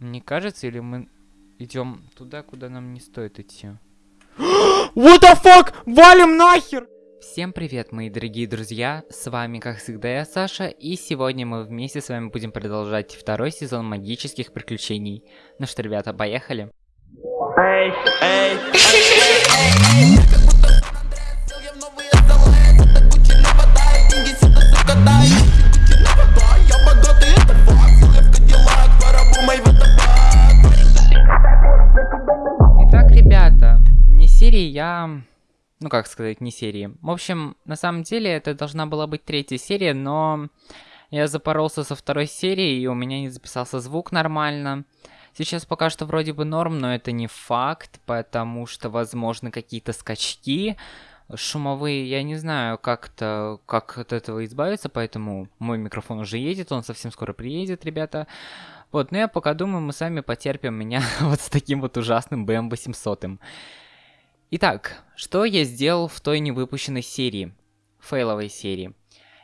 Не кажется, или мы идем туда, куда нам не стоит идти? What the fuck? Валим нахер! Всем привет, мои дорогие друзья, с вами, как всегда, я Саша, и сегодня мы вместе с вами будем продолжать второй сезон магических приключений. Ну что, ребята, поехали? Эй, эй, эй, эй, серии я... Ну, как сказать, не серии. В общем, на самом деле, это должна была быть третья серия, но... Я запоролся со второй серии, и у меня не записался звук нормально. Сейчас пока что вроде бы норм, но это не факт, потому что, возможно, какие-то скачки шумовые, я не знаю, как-то, как от этого избавиться, поэтому мой микрофон уже едет, он совсем скоро приедет, ребята. Вот, но я пока думаю, мы сами потерпим меня вот с таким вот ужасным BM800. Итак, что я сделал в той невыпущенной серии, фейловой серии?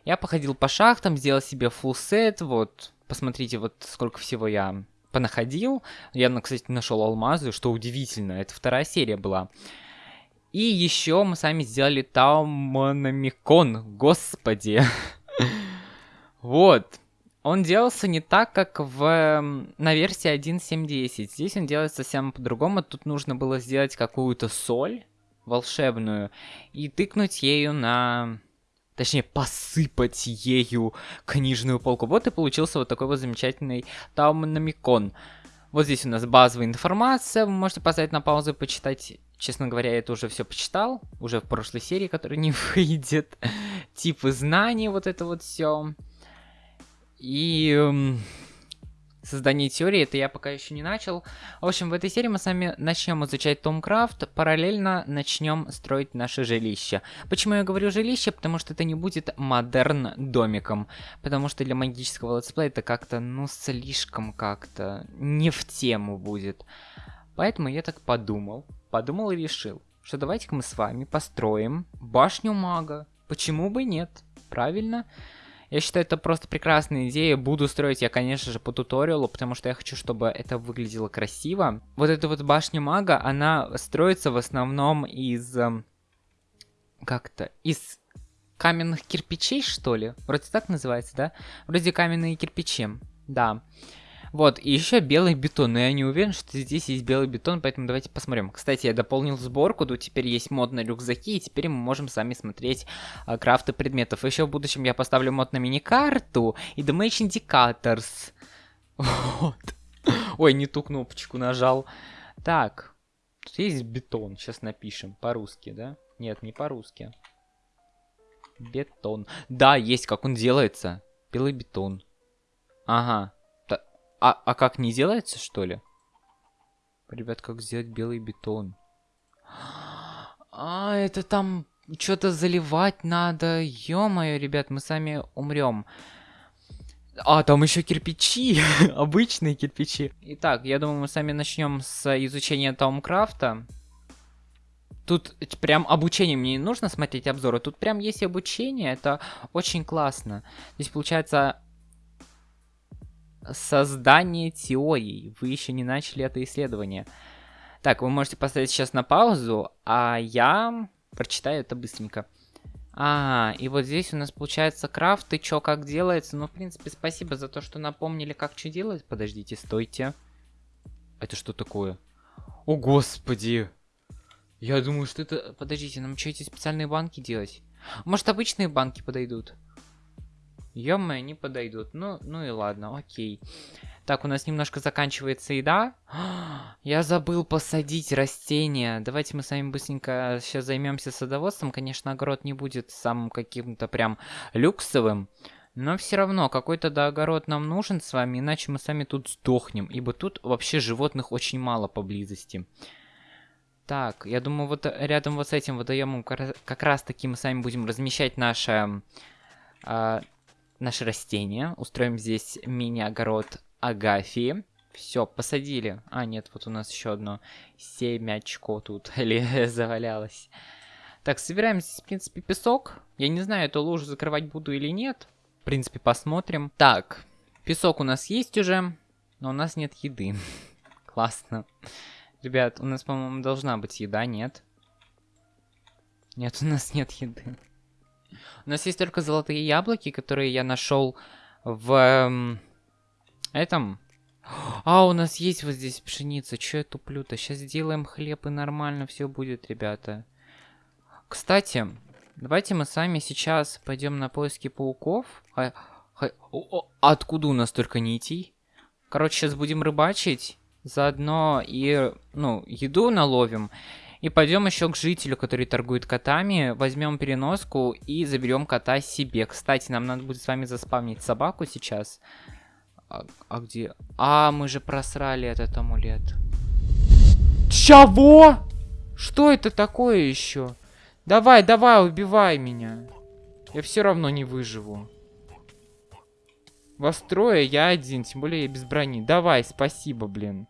Я походил по шахтам, сделал себе full сет, вот, посмотрите, вот сколько всего я понаходил. Я, кстати, нашел алмазы, что удивительно, это вторая серия была. И еще мы сами сделали Таумономикон, господи. Вот. Он делался не так, как в, на версии 1.7.10. Здесь он делается совсем по-другому. Тут нужно было сделать какую-то соль волшебную и тыкнуть ею на... Точнее, посыпать ею книжную полку. Вот и получился вот такой вот замечательный таумономикон. Вот здесь у нас базовая информация. Вы можете поставить на паузу и почитать. Честно говоря, я это уже все почитал. Уже в прошлой серии, которая не выйдет. Типы знаний, вот это вот все. И эм, создание теории, это я пока еще не начал. В общем, в этой серии мы с вами начнем изучать Томкрафт, параллельно начнем строить наше жилище. Почему я говорю жилище? Потому что это не будет модерн домиком. Потому что для магического летсплея это как-то, ну, слишком как-то не в тему будет. Поэтому я так подумал, подумал и решил, что давайте-ка мы с вами построим башню мага. Почему бы нет? Правильно? Правильно. Я считаю, это просто прекрасная идея. Буду строить я, конечно же, по туториалу, потому что я хочу, чтобы это выглядело красиво. Вот эта вот башня мага, она строится в основном из... Эм, как-то... Из каменных кирпичей, что ли? Вроде так называется, да? Вроде каменные кирпичи, да. Вот, и еще белый бетон, но я не уверен, что здесь есть белый бетон, поэтому давайте посмотрим. Кстати, я дополнил сборку, тут теперь есть мод на рюкзаки, и теперь мы можем сами смотреть а, крафты предметов. Еще в будущем я поставлю мод на мини-карту и Damage Indicators. Вот. Ой, не ту кнопочку нажал. Так, тут есть бетон, сейчас напишем, по-русски, да? Нет, не по-русски. Бетон. Да, есть, как он делается. Белый бетон. Ага. А, а как, не делается, что ли? Ребят, как сделать белый бетон? А, это там что-то заливать надо. Ё-моё, ребят, мы сами умрем. А, там еще кирпичи. Обычные кирпичи. Итак, я думаю, мы сами начнем с изучения Таумкрафта. Тут прям обучение, мне не нужно смотреть обзоры, тут прям есть обучение, это очень классно. Здесь получается создание теорий. Вы еще не начали это исследование. Так, вы можете поставить сейчас на паузу, а я прочитаю это быстренько. А, и вот здесь у нас получается крафт, и чё, как делается. Ну, в принципе, спасибо за то, что напомнили, как что делать. Подождите, стойте. Это что такое? О, господи! Я думаю, что это... Подождите, нам что, эти специальные банки делать? Может, обычные банки подойдут? Ё не подойдут. Ну, ну и ладно, окей. Так, у нас немножко заканчивается еда. Я забыл посадить растения. Давайте мы с вами быстренько сейчас займемся садоводством. Конечно, огород не будет самым каким-то прям люксовым. Но все равно, какой-то да огород нам нужен с вами, иначе мы сами тут сдохнем. Ибо тут вообще животных очень мало поблизости. Так, я думаю, вот рядом вот с этим водоемом как раз таки мы сами будем размещать наше... Э, наши растения. Устроим здесь мини-огород Агафии. Все, посадили. А, нет, вот у нас еще одно семячко тут или завалялось. Так, собираем здесь, в принципе, песок. Я не знаю, эту лужу закрывать буду или нет. В принципе, посмотрим. Так, песок у нас есть уже. Но у нас нет еды. Классно. Ребят, у нас, по-моему, должна быть еда, нет? Нет, у нас нет еды. У нас есть только золотые яблоки, которые я нашел в эм, этом. А, у нас есть вот здесь пшеница. Че я туплю-то? Сейчас сделаем хлеб и нормально все будет, ребята. Кстати, давайте мы сами сейчас пойдем на поиски пауков. А, а, откуда у нас только нитей? Короче, сейчас будем рыбачить. Заодно и, ну, еду наловим. И пойдем еще к жителю, который торгует котами. Возьмем переноску и заберем кота себе. Кстати, нам надо будет с вами заспавнить собаку сейчас. А, а где? А, мы же просрали этот амулет. Чего? Что это такое еще? Давай, давай, убивай меня. Я все равно не выживу. Вас трое, я один, тем более я без брони. Давай, спасибо, блин.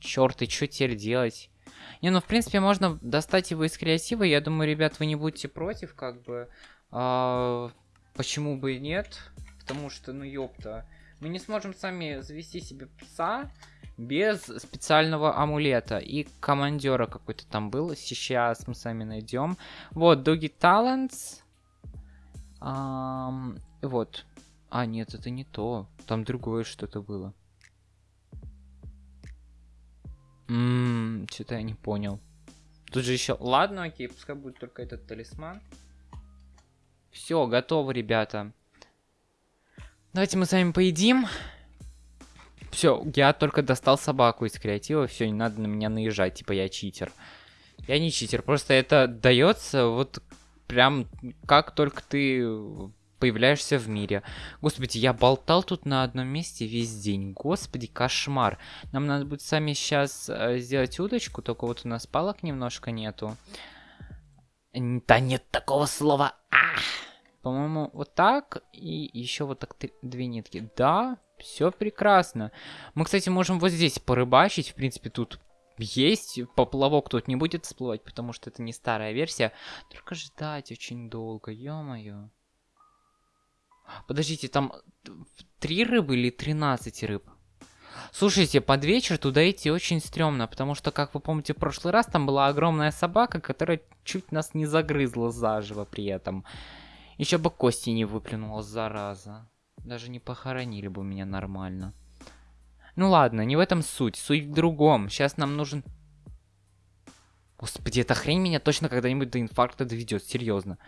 Черт, и что теперь делать? Не, ну, в принципе, можно достать его из креатива. Я думаю, ребят, вы не будете против, как бы. А, почему бы и нет? Потому что, ну, ёпта. Мы не сможем сами завести себе пса без специального амулета. И командера какой-то там был. Сейчас мы сами найдем. Вот, Doggy Talents. Um, вот. А, нет, это не то. Там другое что-то было. Ммм, что-то я не понял. Тут же еще... Ладно, окей, пускай будет только этот талисман. Все, готово, ребята. Давайте мы с вами поедим. Все, я только достал собаку из креатива. Все, не надо на меня наезжать, типа я читер. Я не читер, просто это дается вот прям как только ты появляешься в мире. Господи, я болтал тут на одном месте весь день. Господи, кошмар. Нам надо будет сами сейчас э, сделать удочку, только вот у нас палок немножко нету. Да нет такого слова. По-моему, вот так. И еще вот так две нитки. Да, все прекрасно. Мы, кстати, можем вот здесь порыбачить. В принципе, тут есть. Поплавок тут не будет всплывать, потому что это не старая версия. Только ждать очень долго, ё-моё. Подождите, там три рыбы или 13 рыб? Слушайте, под вечер туда идти очень стрёмно, потому что, как вы помните, в прошлый раз там была огромная собака, которая чуть нас не загрызла заживо при этом. Еще бы кости не выплюнула, зараза. Даже не похоронили бы меня нормально. Ну ладно, не в этом суть. Суть в другом. Сейчас нам нужен... Господи, эта хрень меня точно когда-нибудь до инфаркта доведет, серьезно.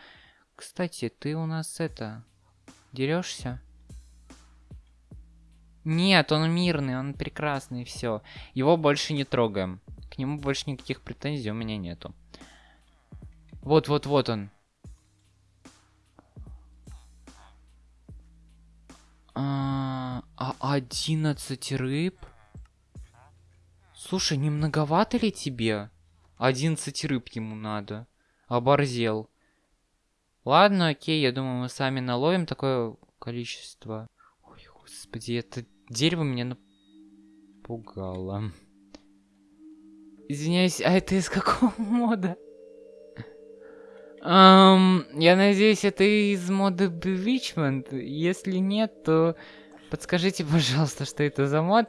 Кстати, ты у нас это... Дерешься? Нет, он мирный, он прекрасный, все. Его больше не трогаем. К нему больше никаких претензий у меня нету. Вот-вот-вот он. А, а 11 рыб? Слушай, не многовато ли тебе? 11 рыб ему надо. Оборзел. Ладно, окей, я думаю, мы сами наловим такое количество. Ой, господи, это дерево меня напугало. Извиняюсь, а это из какого мода? Um, я надеюсь, это из мода Bewitchment. Если нет, то подскажите, пожалуйста, что это за мод.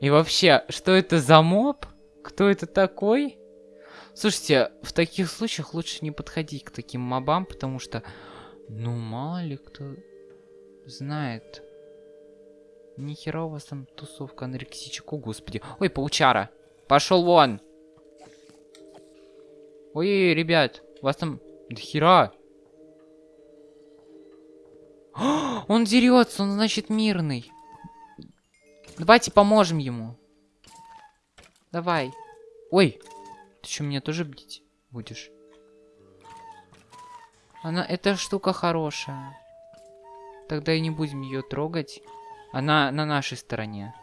И вообще, что это за моб? Кто это такой? Слушайте, в таких случаях лучше не подходить к таким мобам, потому что, ну, мало ли кто знает. Нихера у вас там тусовка анорексичек, господи. Ой, паучара, пошел вон. Ой, ребят, у вас там дохера. Он дерется, он значит мирный. Давайте поможем ему. Давай. Ой, ты что, меня тоже бдить будешь? Она, эта штука хорошая. Тогда и не будем ее трогать. Она на нашей стороне.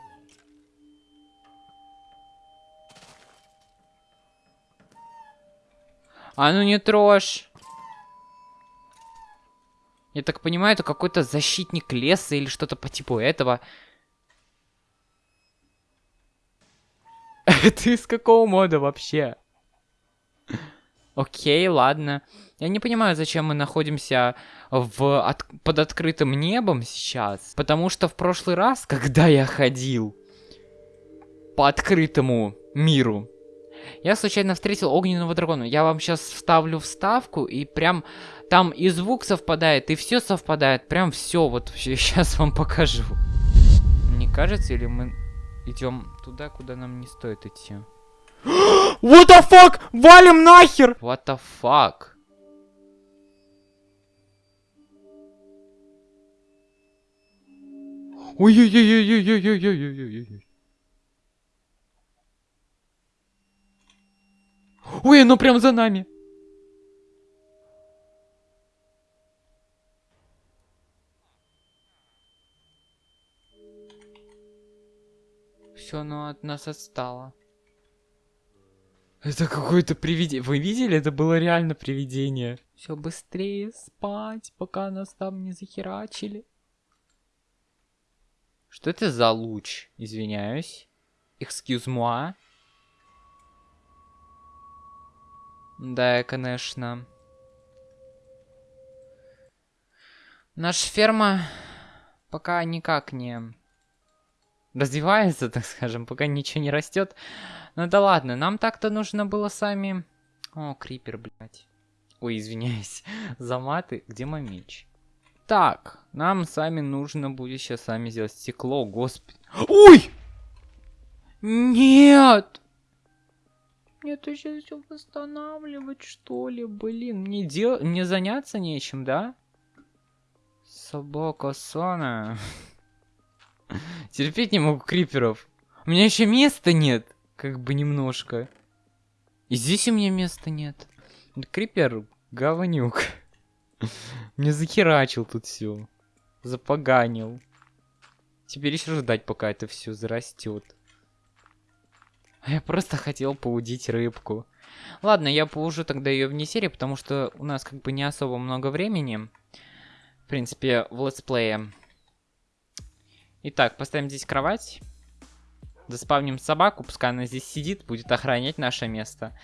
А ну не трожь. Я так понимаю, это какой-то защитник леса или что-то по типу этого. Это из какого мода вообще? Окей, ладно. Я не понимаю, зачем мы находимся в от... под открытым небом сейчас. Потому что в прошлый раз, когда я ходил по открытому миру, я случайно встретил огненного дракона. Я вам сейчас вставлю вставку, и прям там и звук совпадает, и все совпадает. Прям все, вот сейчас вам покажу. Не кажется, или мы идем туда, куда нам не стоит идти? What the fuck? Валим нахер! What the fuck? Ой-ой-ой-ой-ой-ой-ой-ой-ой-ой. Ой, оно прям за нами. Все, оно от нас отстало. Это какое-то привидение. Вы видели? Это было реально привидение. Все быстрее спать, пока нас там не захерачили. Что это за луч? Извиняюсь. Excuse moi. Да, конечно. Наша ферма пока никак не развивается, так скажем, пока ничего не растет. Ну да ладно, нам так-то нужно было сами... О, крипер, блядь. Ой, извиняюсь за маты. Где мой меч? Так, нам сами нужно будет сейчас сами сделать стекло, господи. Ой! Нет! Это сейчас все восстанавливать, что ли? Блин, мне, дел... мне заняться нечем, да? Собака Сана. Терпеть не могу криперов. У меня еще места нет. Как бы немножко. И здесь у меня места нет. Крипер говнюк. Мне захерачил тут все. Запоганил. Теперь еще ждать, пока это все зарастет. Я просто хотел поудить рыбку. Ладно, я поужу тогда ее вне серии, потому что у нас как бы не особо много времени. В принципе, в летсплее. Итак, поставим здесь кровать. Заспавним собаку, пускай она здесь сидит, будет охранять наше место.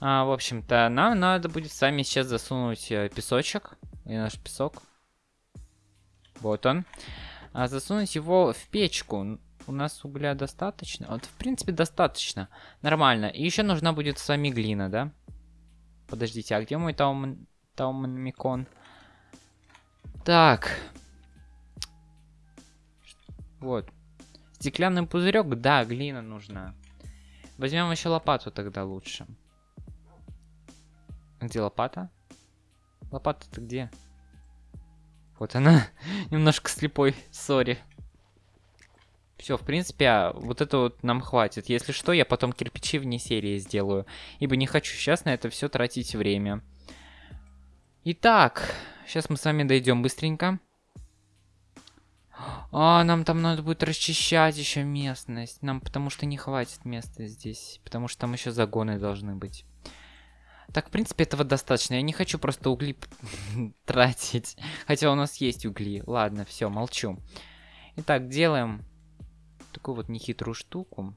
А, в общем-то, нам надо будет сами сейчас засунуть э, песочек. И наш песок. Вот он. А, засунуть его в печку. У нас угля достаточно? Вот, в принципе, достаточно. Нормально. И еще нужна будет с вами глина, да? Подождите, а где мой таум... таумикон? Так. Вот. Стеклянный пузырек, да, глина нужна. Возьмем еще лопату тогда лучше. Где лопата? Лопата-то где? Вот она. Немножко слепой, сори. Все, в принципе, а, вот это вот нам хватит. Если что, я потом кирпичи вне серии сделаю. Ибо не хочу сейчас на это все тратить время. Итак, сейчас мы с вами дойдем быстренько. А, нам там надо будет расчищать еще местность. Нам потому что не хватит места здесь. Потому что там еще загоны должны быть. Так, в принципе, этого достаточно. Я не хочу просто угли тратить. Хотя у нас есть угли. Ладно, все, молчу. Итак, делаем такую вот нехитрую штуку.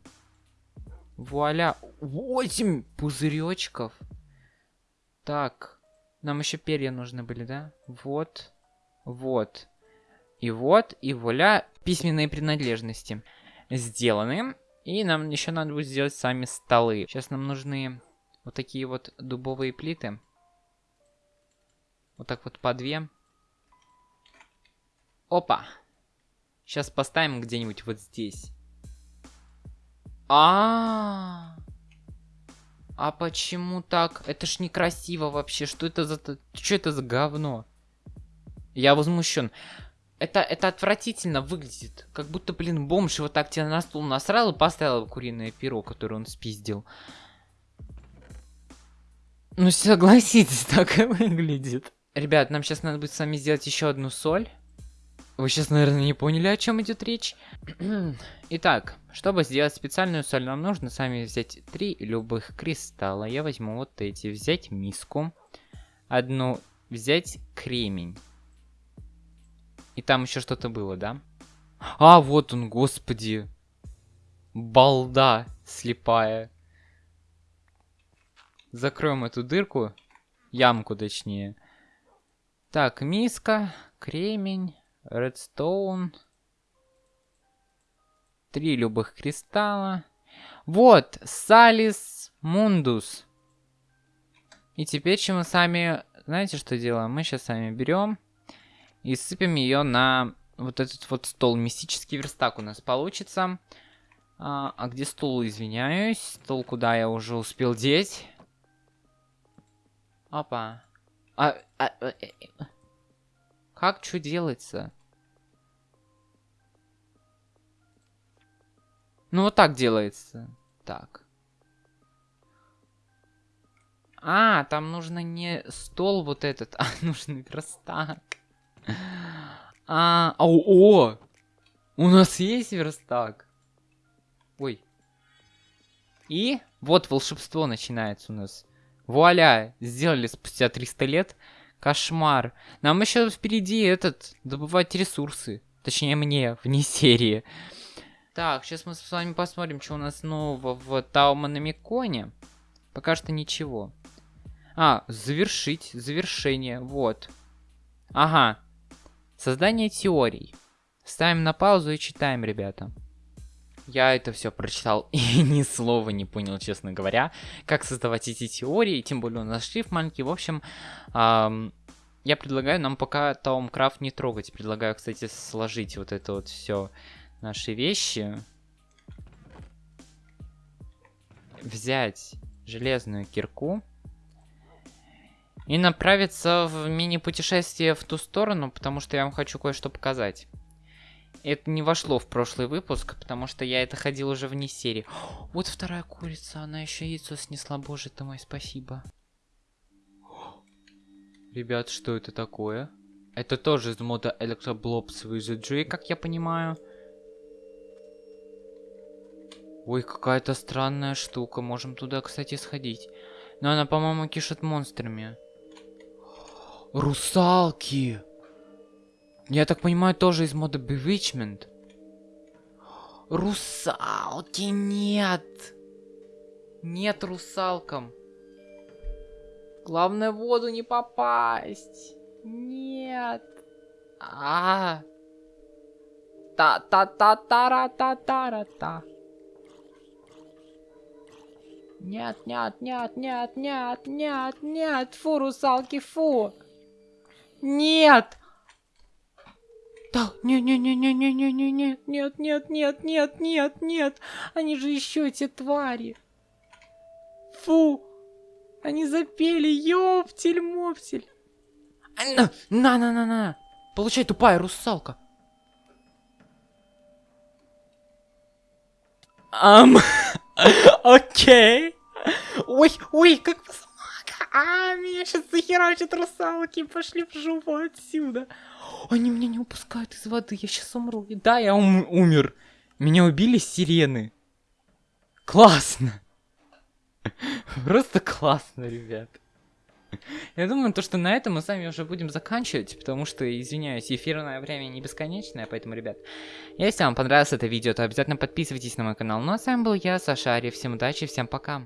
Вуаля. 8 пузыречков. Так. Нам еще перья нужны были, да? Вот. Вот. И вот, и вуаля, письменные принадлежности сделаны. И нам еще надо будет сделать сами столы. Сейчас нам нужны вот такие вот дубовые плиты. Вот так вот по две. Опа. Сейчас поставим где-нибудь вот здесь. А, -а, а А почему так? Это ж некрасиво вообще. Что это за... Что это за говно? Я возмущен. Это, это отвратительно выглядит. Как будто, блин, бомж вот так тебя на стул насрал и поставил куриное перо, которое он спиздил. Ну, согласитесь, так и выглядит. Ребят, нам сейчас надо будет с вами сделать еще одну соль. Вы сейчас, наверное, не поняли, о чем идет речь. Итак, чтобы сделать специальную соль, нам нужно сами взять три любых кристалла. Я возьму вот эти. Взять миску. Одну взять кремень. И там еще что-то было, да? А, вот он, господи. Балда слепая. Закроем эту дырку. Ямку, точнее. Так, миска, кремень, редстоун. Три любых кристалла. Вот, Салис Мундус. И теперь, чем мы сами... Знаете, что делаем? Мы сейчас сами берем и сыпем ее на вот этот вот стол. Мистический верстак у нас получится. А, а где стол, извиняюсь? Стол, куда я уже успел деть? Опа. А, а, а, как что делается? Ну, вот так делается. Так. А, там нужно не стол вот этот, а нужен верстак. А, о, о! У нас есть верстак. Ой. И вот волшебство начинается у нас. Вуаля, сделали спустя 300 лет. Кошмар. Нам еще впереди этот, добывать ресурсы. Точнее мне, вне серии. Так, сейчас мы с вами посмотрим, что у нас нового в Тауманамиконе. Пока что ничего. А, завершить, завершение, вот. Ага. Создание теорий. Ставим на паузу и читаем, ребята. Я это все прочитал и ни слова не понял, честно говоря, как создавать эти теории, тем более у нас шрифт маленький. В общем, эм, я предлагаю нам пока Таумкрафт не трогать. Предлагаю, кстати, сложить вот это вот все наши вещи. Взять железную кирку. И направиться в мини-путешествие в ту сторону, потому что я вам хочу кое-что показать. Это не вошло в прошлый выпуск, потому что я это ходил уже вне серии. Вот вторая курица, она еще яйцо снесла, боже ты мой, спасибо. Ребят, что это такое? Это тоже из мода Electroblobs Wizardry, как я понимаю. Ой, какая-то странная штука. Можем туда, кстати, сходить. Но она, по-моему, кишет монстрами. Русалки! Я так понимаю, тоже из мода Bewitchment. Русалки нет! Нет русалкам. Главное, в воду не попасть. Нет. А. Та-та-та-та-ра-та-та-ра-та. Нет, нет, нет, нет, нет, нет, нет, фу, русалки, фу. Нет! Да, не-не-не-не-не-не-не, нет, нет, нет, нет, нет, нет, нет, они же еще эти твари. Фу, они запели, ёптель-моптель. На-на-на-на, получай, тупая русалка. Ам, окей. Ой, ой, как а, меня сейчас захерачат русалки, пошли в жопу отсюда. Они меня не упускают из воды, я сейчас умру. Да, я ум умер. Меня убили сирены. Классно. Просто классно, ребят. Я думаю, то, что на этом мы с вами уже будем заканчивать, потому что, извиняюсь, эфирное время не бесконечное, поэтому, ребят, если вам понравилось это видео, то обязательно подписывайтесь на мой канал. Ну а с вами был я, Саша Ари, всем удачи, всем пока.